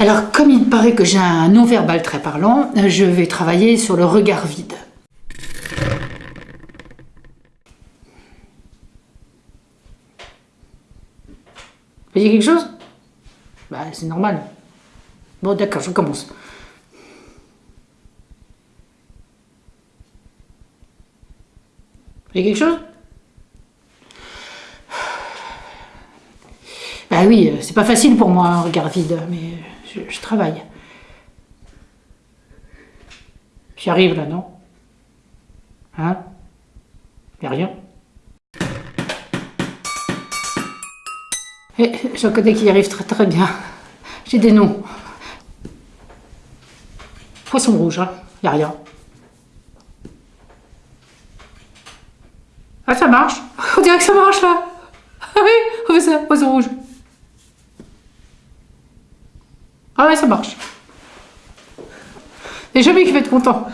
Alors, comme il paraît que j'ai un non-verbal très parlant, je vais travailler sur le regard vide. Vous voyez quelque chose? Bah, c'est normal. Bon, d'accord, je commence. Vous voyez quelque chose? Bah oui, c'est pas facile pour moi, un regard vide, mais je, travaille. J'y arrive là, non? Hein? Y'a rien Et j'en connais qui y arrivent très très bien. J'ai des noms. Poisson rouge, hein Y'a rien. Ah, ça marche? On dirait que ça marche là Ah oui, on ça, poisson rouge. Ah ouais, ça marche. Et jamais qui va être content.